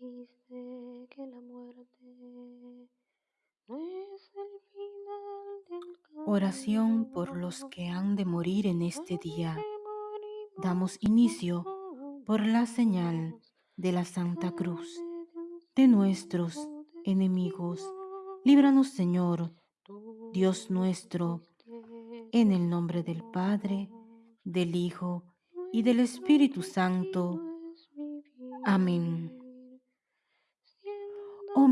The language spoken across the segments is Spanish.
dijiste que la muerte no es el final del Oración por los que han de morir en este día. Damos inicio por la señal de la Santa Cruz de nuestros enemigos. Líbranos, Señor, Dios nuestro, en el nombre del Padre, del Hijo y del Espíritu Santo. Amén.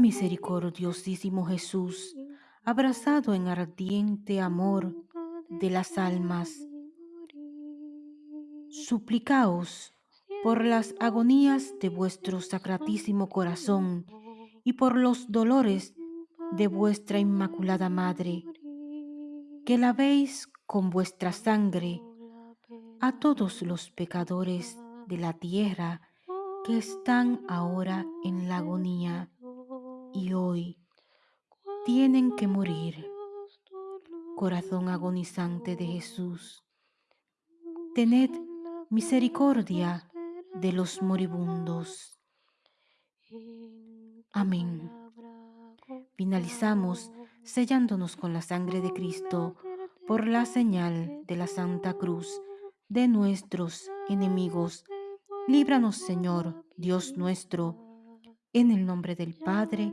Misericordiosísimo Jesús, abrazado en ardiente amor de las almas, suplicaos por las agonías de vuestro sacratísimo corazón y por los dolores de vuestra Inmaculada Madre, que lavéis con vuestra sangre a todos los pecadores de la tierra que están ahora en la agonía y hoy tienen que morir. Corazón agonizante de Jesús, tened misericordia de los moribundos. Amén. Finalizamos sellándonos con la sangre de Cristo por la señal de la Santa Cruz de nuestros enemigos. Líbranos, Señor, Dios nuestro, en el nombre del Padre,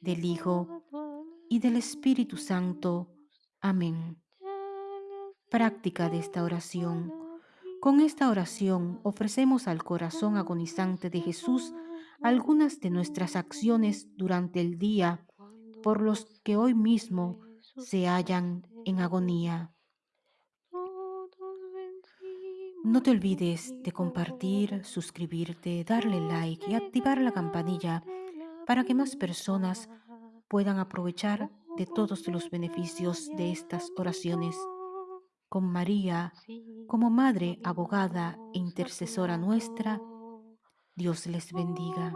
del Hijo y del Espíritu Santo. Amén. Práctica de esta oración. Con esta oración ofrecemos al corazón agonizante de Jesús algunas de nuestras acciones durante el día por los que hoy mismo se hallan en agonía. No te olvides de compartir, suscribirte, darle like y activar la campanilla para que más personas puedan aprovechar de todos los beneficios de estas oraciones. Con María como Madre, abogada e intercesora nuestra, Dios les bendiga.